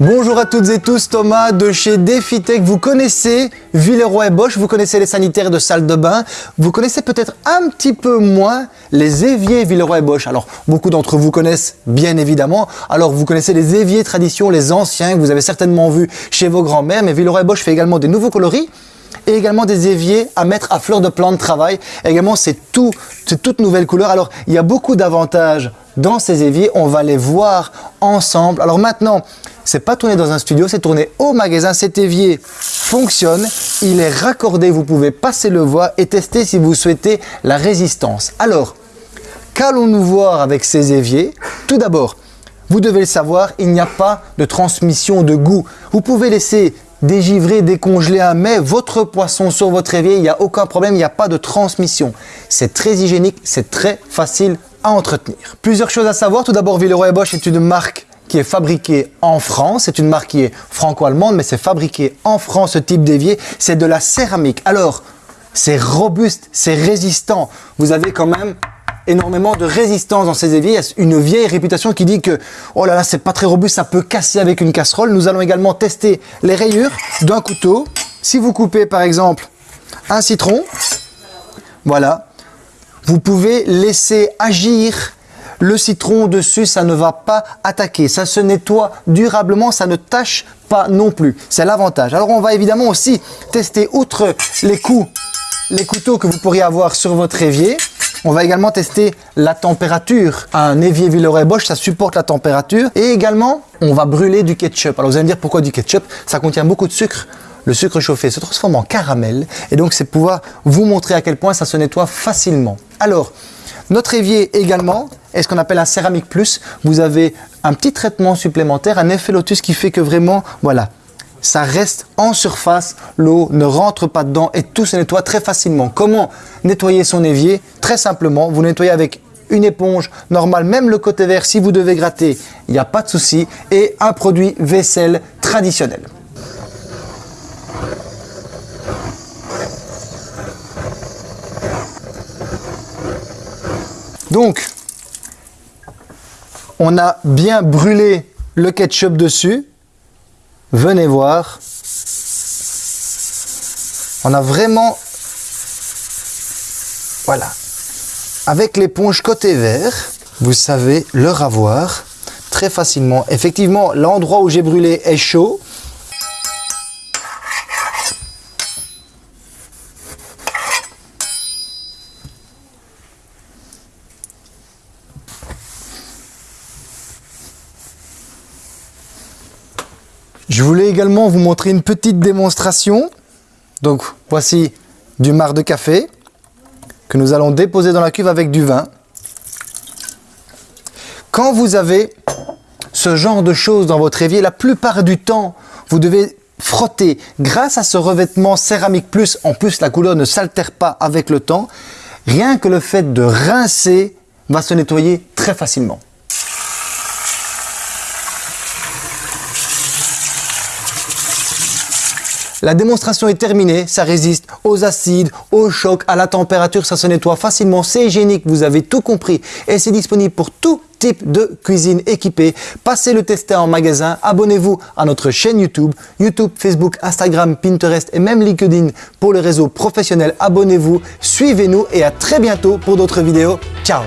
Bonjour à toutes et tous, Thomas de chez DefiTech. Vous connaissez Villeroy et Bosch, vous connaissez les sanitaires de salle de bain, vous connaissez peut-être un petit peu moins les éviers Villeroy et Bosch. Alors, beaucoup d'entre vous connaissent bien évidemment. Alors, vous connaissez les éviers tradition, les anciens que vous avez certainement vus chez vos grands-mères, mais Villeroy et Bosch fait également des nouveaux coloris et également des éviers à mettre à fleur de plan de travail. également, c'est tout, toute nouvelle couleur. Alors, il y a beaucoup d'avantages dans ces éviers. On va les voir ensemble. Alors maintenant, c'est pas tourné dans un studio, c'est tourné au magasin. Cet évier fonctionne, il est raccordé, vous pouvez passer le voir et tester si vous souhaitez la résistance. Alors, qu'allons-nous voir avec ces éviers? Tout d'abord, vous devez le savoir, il n'y a pas de transmission de goût. Vous pouvez laisser dégivrer, décongeler un mets, votre poisson sur votre évier, il n'y a aucun problème, il n'y a pas de transmission. C'est très hygiénique, c'est très facile à entretenir. Plusieurs choses à savoir. Tout d'abord, Villeroy Bosch est une marque qui est fabriqué en France. C'est une marque qui est franco-allemande, mais c'est fabriqué en France, ce type d'évier. C'est de la céramique. Alors, c'est robuste, c'est résistant. Vous avez quand même énormément de résistance dans ces éviers. Une vieille réputation qui dit que oh là là, c'est pas très robuste, ça peut casser avec une casserole. Nous allons également tester les rayures d'un couteau. Si vous coupez par exemple un citron, voilà, vous pouvez laisser agir le citron dessus, ça ne va pas attaquer. Ça se nettoie durablement, ça ne tâche pas non plus. C'est l'avantage. Alors on va évidemment aussi tester, outre les coups, les couteaux que vous pourriez avoir sur votre évier, on va également tester la température. Un évier Villeroy Bosch, ça supporte la température. Et également, on va brûler du ketchup. Alors vous allez me dire pourquoi du ketchup? Ça contient beaucoup de sucre. Le sucre chauffé se transforme en caramel. Et donc c'est pouvoir vous montrer à quel point ça se nettoie facilement. Alors, notre évier également est ce qu'on appelle un céramique plus. Vous avez un petit traitement supplémentaire, un effet lotus qui fait que vraiment, voilà, ça reste en surface, l'eau ne rentre pas dedans et tout se nettoie très facilement. Comment nettoyer son évier Très simplement, vous nettoyez avec une éponge normale, même le côté vert, si vous devez gratter, il n'y a pas de souci, et un produit vaisselle traditionnel. Donc, on a bien brûlé le ketchup dessus. Venez voir. On a vraiment... Voilà. Avec l'éponge côté vert, vous savez le ravoir très facilement. Effectivement, l'endroit où j'ai brûlé est chaud. Je voulais également vous montrer une petite démonstration. Donc voici du marc de café que nous allons déposer dans la cuve avec du vin. Quand vous avez ce genre de choses dans votre évier, la plupart du temps, vous devez frotter. Grâce à ce revêtement céramique plus, en plus la couleur ne s'altère pas avec le temps, rien que le fait de rincer va se nettoyer très facilement. La démonstration est terminée, ça résiste aux acides, aux chocs, à la température, ça se nettoie facilement, c'est hygiénique, vous avez tout compris et c'est disponible pour tout type de cuisine équipée. Passez le tester en magasin, abonnez-vous à notre chaîne YouTube, YouTube, Facebook, Instagram, Pinterest et même LinkedIn pour le réseau professionnel. Abonnez-vous, suivez-nous et à très bientôt pour d'autres vidéos. Ciao